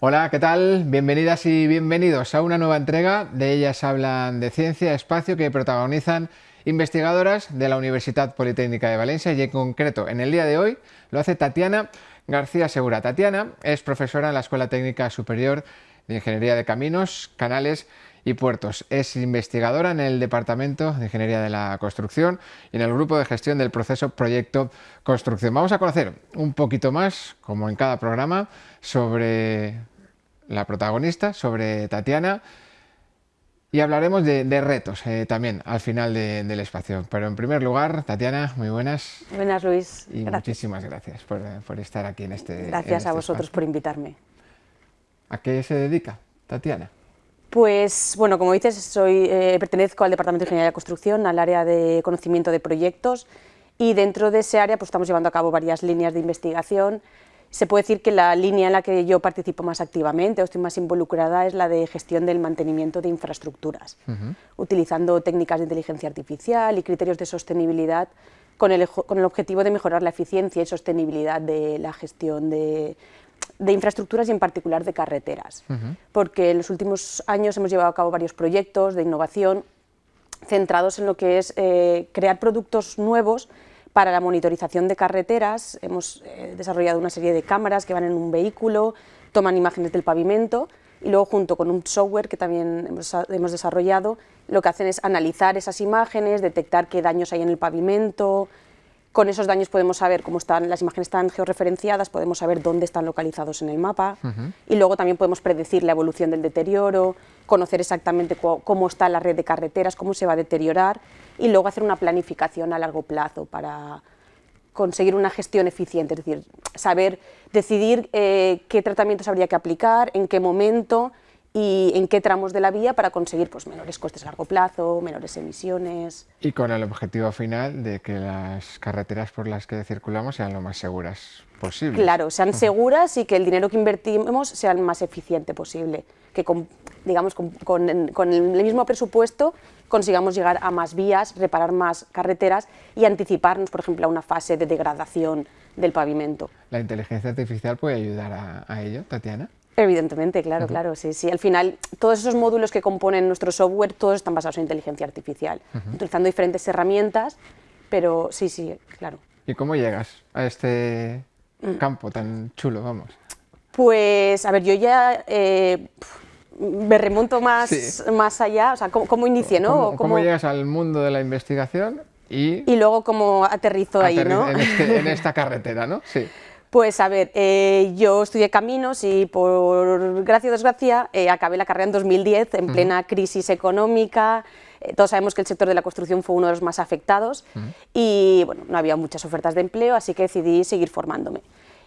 Hola, ¿qué tal? Bienvenidas y bienvenidos a una nueva entrega de Ellas hablan de ciencia, espacio que protagonizan investigadoras de la Universidad Politécnica de Valencia y en concreto en el día de hoy lo hace Tatiana García Segura. Tatiana es profesora en la Escuela Técnica Superior de Ingeniería de Caminos, Canales y Puertos. Es investigadora en el Departamento de Ingeniería de la Construcción y en el Grupo de Gestión del Proceso Proyecto Construcción. Vamos a conocer un poquito más, como en cada programa, sobre la protagonista, sobre Tatiana, y hablaremos de, retos eh, también al final del espacio. Pero en primer lugar, Tatiana, muy buenas. Buenas, Luis. Y muchísimas gracias por, estar aquí en este Gracias a este vosotros por invitarme. ¿A qué se dedica Tatiana? Pues, bueno, como dices, soy, eh, pertenezco al Departamento de Ingeniería de Construcción, al área de conocimiento de proyectos, y dentro de ese área pues, estamos llevando a cabo varias líneas de investigación. Se puede decir que la línea en la que yo participo más activamente o estoy más involucrada es la de gestión del mantenimiento de infraestructuras, utilizando técnicas de inteligencia artificial y criterios de sostenibilidad con el, con el objetivo de mejorar la eficiencia y sostenibilidad de la gestión de, de infraestructuras y en particular de carreteras, porque en los últimos años hemos llevado a cabo varios proyectos de innovación centrados en lo que es eh, crear productos nuevos para la monitorización de carreteras. Hemos eh, desarrollado una serie de cámaras que van en un vehículo, toman imágenes del pavimento y luego junto con un software que también hemos, hemos desarrollado, lo que hacen es analizar esas imágenes, detectar qué daños hay en el pavimento, con esos daños podemos saber cómo están, las imágenes están georreferenciadas, podemos saber dónde están localizados en el mapa. Y luego también podemos predecir la evolución del deterioro, conocer exactamente cómo está la red de carreteras, cómo se va a deteriorar y luego hacer una planificación a largo plazo para conseguir una gestión eficiente, es decir, saber decidir eh, qué tratamientos habría que aplicar, en qué momento y en qué tramos de la vía para conseguir pues, menores costes a largo plazo, menores emisiones. Y con el objetivo final de que las carreteras por las que circulamos sean lo más seguras posible. Claro, sean seguras y que el dinero que invertimos sea el más eficiente posible, que con, digamos, con, el mismo presupuesto consigamos llegar a más vías, reparar más carreteras y anticiparnos, por ejemplo, a una fase de degradación del pavimento. ¿La inteligencia artificial puede ayudar a ello, Tatiana? Evidentemente, claro, claro, sí, sí. Al final, todos esos módulos que componen nuestro software, todos están basados en inteligencia artificial, utilizando diferentes herramientas, pero sí, sí, claro. ¿Y cómo llegas a este mm. campo tan chulo, vamos? Pues, a ver, yo ya eh, me remonto más, más allá, o sea, ¿cómo, inicié, no? ¿Cómo, llegas al mundo de la investigación y... Y luego cómo aterrizo ahí, ¿no? En, este, en esta carretera, ¿no? Sí. Pues a ver, eh, yo estudié caminos y por gracia o desgracia eh, acabé la carrera en 2010 en plena crisis económica. Eh, todos sabemos que el sector de la construcción fue uno de los más afectados y bueno, no había muchas ofertas de empleo, así que decidí seguir formándome.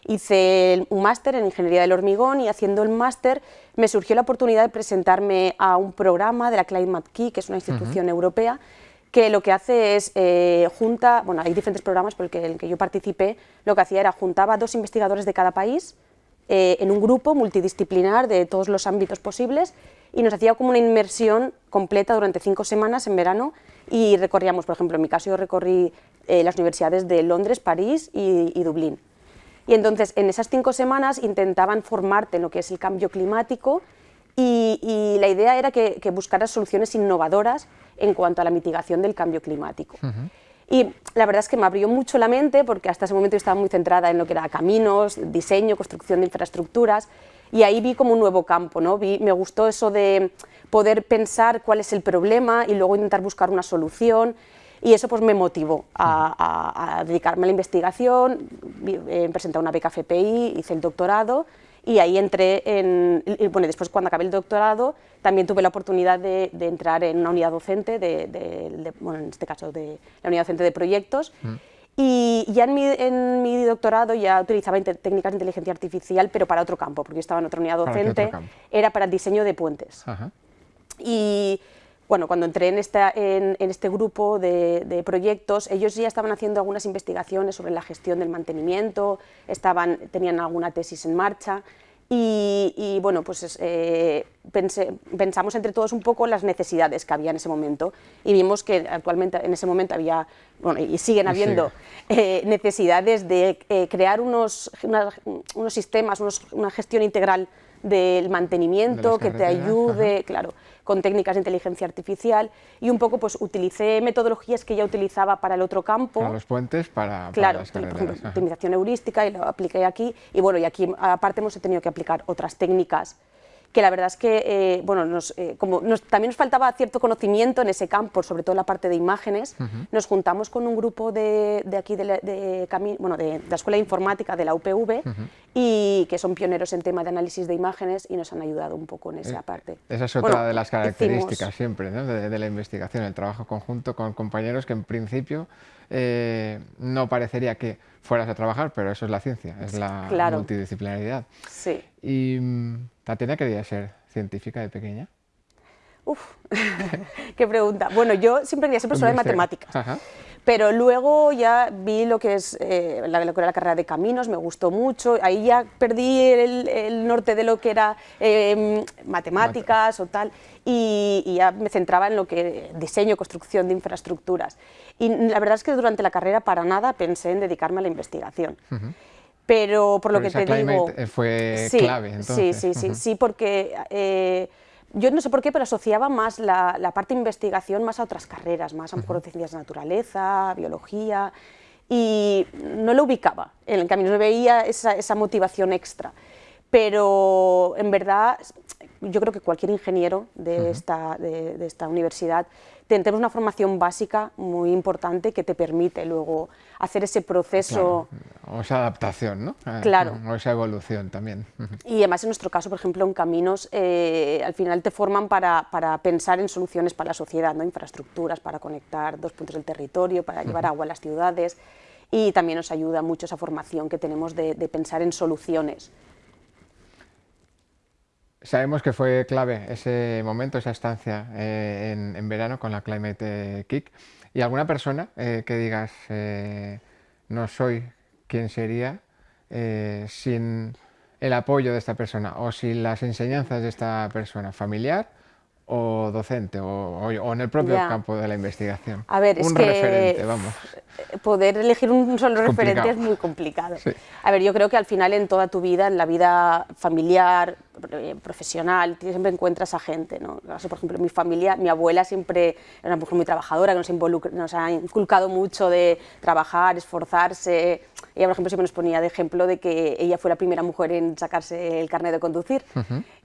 Hice un máster en Ingeniería del Hormigón y haciendo el máster me surgió la oportunidad de presentarme a un programa de la Climate Key, que es una institución europea, que lo que hace es eh, junta, bueno, hay diferentes programas por el el que yo participé, lo que hacía era juntaba dos investigadores de cada país eh, en un grupo multidisciplinar de todos los ámbitos posibles y nos hacía como una inmersión completa durante cinco semanas en verano y recorríamos, por ejemplo, en mi caso yo recorrí eh, las universidades de Londres, París y, Dublín. Y entonces en esas cinco semanas intentaban formarte en lo que es el cambio climático y, la idea era que, que buscaras soluciones innovadoras en cuanto a la mitigación del cambio climático. Y la verdad es que me abrió mucho la mente porque hasta ese momento estaba muy centrada en lo que era caminos, diseño, construcción de infraestructuras y ahí vi como un nuevo campo, ¿no? Vi, me gustó eso de poder pensar cuál es el problema y luego intentar buscar una solución y eso pues me motivó a, dedicarme a la investigación, he presentado una beca FPI, hice el doctorado y ahí entré en, bueno, después cuando acabé el doctorado también tuve la oportunidad de, entrar en una unidad docente, de, bueno, en este caso de la unidad docente de proyectos, mm. y ya en mi, en mi, doctorado ya utilizaba técnicas de inteligencia artificial, pero para otro campo, porque yo estaba en otra unidad docente, era para el diseño de puentes. Y bueno, cuando entré en, esta, en, este grupo de, proyectos, ellos ya estaban haciendo algunas investigaciones sobre la gestión del mantenimiento, estaban, tenían alguna tesis en marcha y, bueno, pues eh, pensamos entre todos un poco las necesidades que había en ese momento y vimos que actualmente en ese momento había, bueno, y siguen habiendo eh, necesidades de eh, crear unos, unos sistemas, una gestión integral del mantenimiento, que te ayude, claro, con técnicas de inteligencia artificial y un poco pues utilicé metodologías que ya utilizaba para el otro campo. Para los puentes, para, claro, las por ejemplo, optimización heurística y lo apliqué aquí y bueno, y aquí aparte hemos tenido que aplicar otras técnicas que la verdad es que eh, bueno, nos, eh, como también nos faltaba cierto conocimiento en ese campo, sobre todo en la parte de imágenes, nos juntamos con un grupo de, de aquí de la, de, bueno, de, la Escuela de Informática de la UPV y que son pioneros en tema de análisis de imágenes y nos han ayudado un poco en esa eh, parte. Esa es otra de las características siempre ¿no? de, la investigación, el trabajo conjunto con compañeros que en principio no parecería que fueras a trabajar, pero eso es la ciencia, es la multidisciplinaridad. Sí. Y mm, Tatiana quería ser científica de pequeña. Uf, qué pregunta. Bueno, yo siempre quería ser profesora de matemáticas, pero luego ya vi lo que es eh, la, la, carrera de caminos, me gustó mucho, ahí ya perdí el, norte de lo que era em, matemáticas o tal, y, ya me centraba en lo que diseño, construcción de infraestructuras. Y la verdad es que durante la carrera para nada pensé en dedicarme a la investigación pero por lo que te digo... fue clave, entonces. Sí, sí, sí, sí, porque eh, yo no sé por qué, pero asociaba más la, parte de investigación más a otras carreras, más a lo mejor ciencias de naturaleza, biología, y no lo ubicaba en el camino, no veía esa, esa motivación extra. Pero en verdad, yo creo que cualquier ingeniero de, esta, de esta universidad tenemos una formación básica muy importante que te permite luego hacer ese proceso... O esa adaptación, ¿no? Eh, claro. O esa evolución también. Y además en nuestro caso, por ejemplo, en caminos, eh, al final te forman para, para, pensar en soluciones para la sociedad, ¿no? infraestructuras para conectar dos puntos del territorio, para llevar agua a las ciudades y también nos ayuda mucho esa formación que tenemos de, de pensar en soluciones. Sabemos que fue clave ese momento, esa estancia eh, en, verano con la Climate Kick. ¿Y alguna persona eh, que digas, eh, no soy quien sería sin el apoyo de esta persona o sin las enseñanzas de esta persona, familiar o docente o, en el propio campo de la investigación? A ver, un referente, vamos. Poder elegir un solo referente es muy complicado. A ver, yo creo que al final en toda tu vida, en la vida familiar, eh, profesional, siempre encuentras a gente, ¿no? por ejemplo, mi familia, mi abuela siempre era una mujer muy trabajadora, que nos, nos ha inculcado mucho de trabajar, esforzarse. Ella, por ejemplo, siempre nos ponía de ejemplo de que ella fue la primera mujer en sacarse el carnet de conducir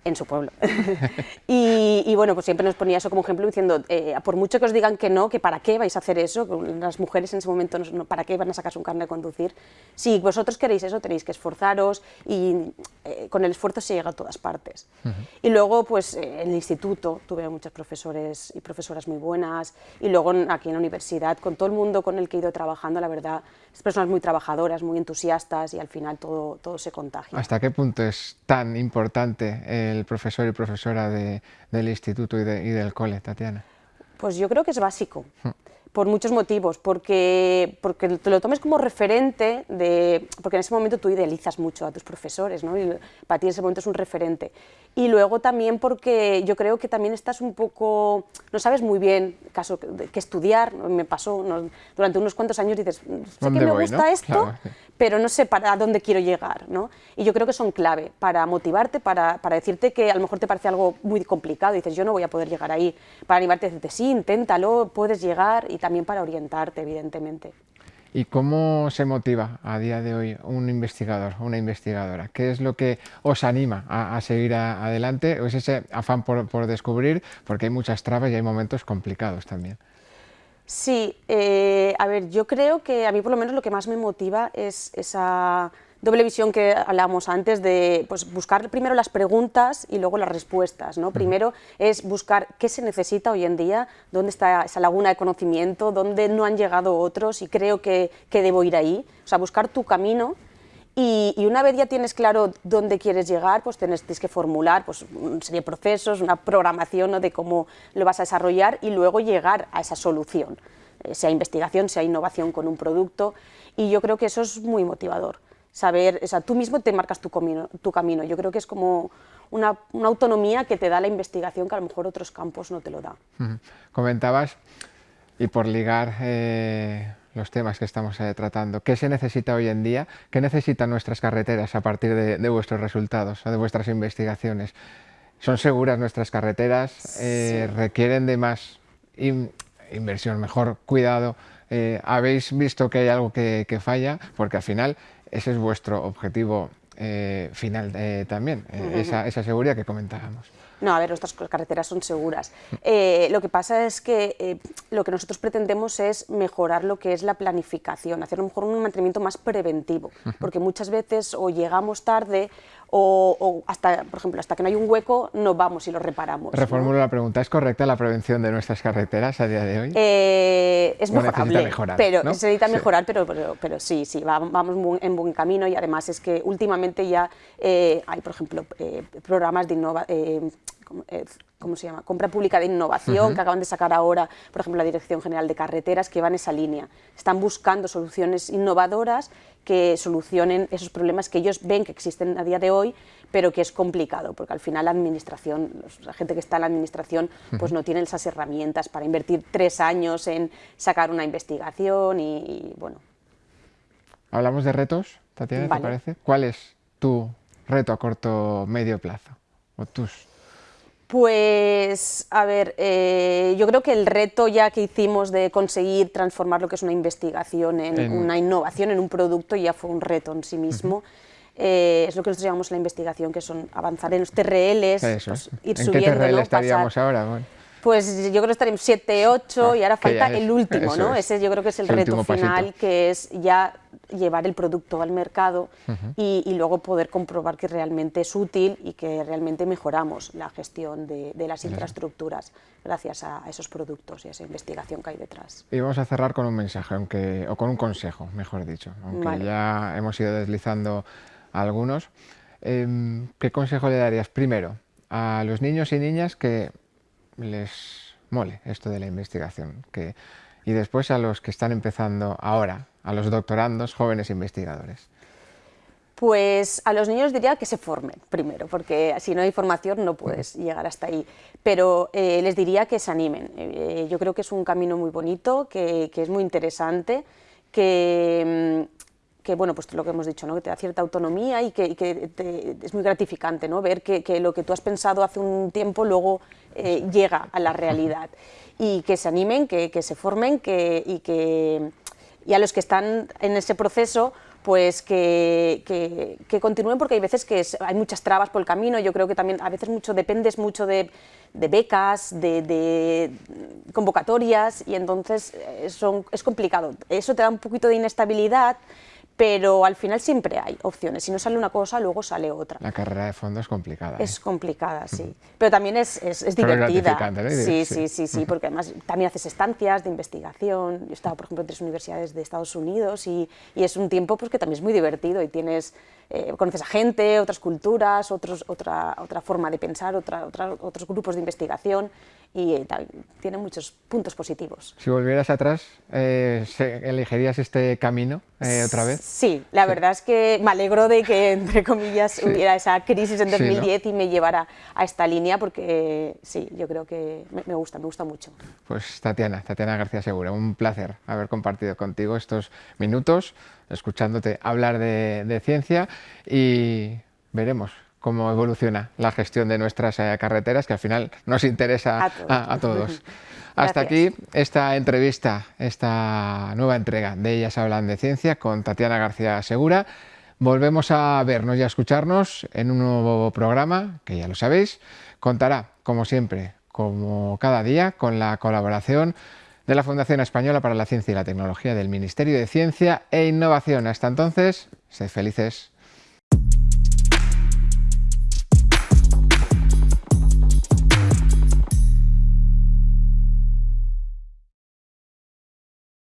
en su pueblo. y, bueno, pues siempre nos ponía eso como ejemplo diciendo, eh, por mucho que os digan que no, que para qué vais a hacer eso, las mujeres en ese momento, no, ¿para qué van a sacarse un carnet de conducir? Si vosotros queréis eso, tenéis que esforzaros y eh, con el esfuerzo se llega a todas partes. Y luego, pues en el instituto tuve muchos profesores y profesoras muy buenas, y luego aquí en la universidad, con todo el mundo con el que he ido trabajando, la verdad, personas muy trabajadoras, muy entusiastas, y al final todo, todo se contagia. ¿Hasta qué punto es tan importante el profesor y profesora del instituto y, del cole, Tatiana? Pues yo creo que es básico por muchos motivos, porque, porque te lo tomes como referente, de, porque en ese momento tú idealizas mucho a tus profesores, ¿no? y para ti en ese momento es un referente. Y luego también porque yo creo que también estás un poco, no sabes muy bien caso, qué estudiar, me pasó durante unos cuantos años, dices, sé que me gusta esto, pero no sé para dónde quiero llegar. ¿no? Y yo creo que son clave para motivarte, para, para, decirte que a lo mejor te parece algo muy complicado, y dices, yo no voy a poder llegar ahí, para animarte, decirte, sí, inténtalo, puedes llegar, y también para orientarte, evidentemente. ¿Y cómo se motiva a día de hoy un investigador, una investigadora? ¿Qué es lo que os anima a, seguir adelante? ¿O es ese afán por, descubrir? Porque hay muchas trabas y hay momentos complicados también. Sí, eh, a ver, yo creo que a mí por lo menos lo que más me motiva es esa doble visión que hablábamos antes de pues, buscar primero las preguntas y luego las respuestas. ¿no? Primero es buscar qué se necesita hoy en día, dónde está esa laguna de conocimiento, dónde no han llegado otros y creo que, que debo ir ahí. O sea, buscar tu camino y, una vez ya tienes claro dónde quieres llegar, pues tienes, que formular pues, una serie de procesos, una programación de cómo lo vas a desarrollar y luego llegar a esa solución, eh, sea investigación, sea innovación con un producto. Y yo creo que eso es muy motivador saber, o sea, tú mismo te marcas tu camino, tu camino. Yo creo que es como una, autonomía que te da la investigación que a lo mejor otros campos no te lo da. Comentabas, y por ligar eh, los temas que estamos eh, tratando. ¿Qué se necesita hoy en día? ¿Qué necesitan nuestras carreteras a partir de, vuestros resultados o de vuestras investigaciones? ¿Son seguras nuestras carreteras? Eh, ¿Requieren de más inversión, mejor cuidado? Eh, ¿Habéis visto que hay algo que, falla? Porque al final ese es vuestro objetivo final también, esa, esa seguridad que comentábamos. No, a ver, nuestras carreteras son seguras. Eh, lo que pasa es que eh, lo que nosotros pretendemos es mejorar lo que es la planificación, hacer un, mejor un mantenimiento más preventivo, porque muchas veces o llegamos tarde o, hasta, por ejemplo, hasta que no hay un hueco no vamos y lo reparamos. Reformulo la pregunta, ¿es correcta la prevención de nuestras carreteras a día de hoy? Eh, es mejorable, mejorar, pero se necesita mejorar, pero, pero, sí, sí, vamos en buen camino y además es que últimamente ya hay, por ejemplo, programas de innovación eh, ¿cómo se llama? Compra pública de innovación que acaban de sacar ahora, por ejemplo, la Dirección General de Carreteras, que va en esa línea. Están buscando soluciones innovadoras que solucionen esos problemas que ellos ven que existen a día de hoy, pero que es complicado, porque al final la administración, la gente que está en la administración, pues no tiene esas herramientas para invertir tres años en sacar una investigación y, bueno. Hablamos de retos, Tatiana, ¿te parece? ¿Cuál es tu reto a corto medio plazo? O tus pues, a ver, eh, yo creo que el reto ya que hicimos de conseguir transformar lo que es una investigación en, una innovación, en un producto, ya fue un reto en sí mismo. Eh, es lo que nosotros llamamos la investigación, que son avanzar en los TRLs, pues, ir ¿En qué TRL estaríamos ahora? Pues yo creo que estaríamos 7, 8 y ahora falta el último, ¿no? Ese yo creo que es el, reto final, que es ya llevar el producto al mercado y, luego poder comprobar que realmente es útil y que realmente mejoramos la gestión de, las infraestructuras gracias a, esos productos y a esa investigación que hay detrás. Y vamos a cerrar con un mensaje, aunque, o con un consejo, mejor dicho, aunque ya hemos ido deslizando algunos. Em, ¿Qué consejo le darías primero a los niños y niñas que les mole esto de la investigación. Que, y después a los que están empezando ahora, a los doctorandos, jóvenes investigadores. Pues a los niños diría que se formen primero, porque si no hay formación no puedes llegar hasta ahí. Pero eh, les diría que se animen. Eh, yo creo que es un camino muy bonito, que, que es muy interesante, que, mm, que bueno, pues lo que hemos dicho, ¿no? que te da cierta autonomía y que, es muy gratificante ¿no? ver que, lo que tú has pensado hace un tiempo luego eh, llega a la realidad y que se animen, que, se formen que, y, que, y a los que están en ese proceso pues que, continúen porque hay veces que hay muchas trabas por el camino, yo creo que también a veces mucho dependes mucho de, becas, de, convocatorias y entonces eh, son, es complicado. Eso te da un poquito de inestabilidad, pero al final siempre hay opciones. Si no sale una cosa, luego sale otra. La carrera de fondo es complicada. Es ¿eh? complicada, sí. Pero también es, es, divertida. Sí, sí, sí, sí, porque además también haces estancias de investigación. Yo he estado, por ejemplo, en tres universidades de Estados Unidos y, y es un tiempo pues, que también es muy divertido y tienes, eh, conoces a gente, otras culturas, otros, otra, otra forma de pensar, otra, otros grupos de investigación y eh, tiene muchos puntos positivos. Si volvieras atrás, eh, ¿elegirías este camino eh, otra vez? Sí, la verdad es que me alegro de que, entre comillas, hubiera esa crisis en 2010 y me llevara a esta línea porque sí, yo creo que me, gusta, me gusta mucho. Pues Tatiana, Tatiana García Segura, un placer haber compartido contigo estos minutos, escuchándote hablar de, de ciencia y veremos cómo evoluciona la gestión de nuestras eh, carreteras, que al final nos interesa a todos. Hasta aquí esta entrevista, esta nueva entrega de Ellas Hablan de Ciencia con Tatiana García Segura. Volvemos a vernos y a escucharnos en un nuevo programa, que ya lo sabéis, contará, como siempre, como cada día, con la colaboración de la Fundación Española para la Ciencia y la Tecnología del Ministerio de Ciencia e Innovación. Hasta entonces, sed felices.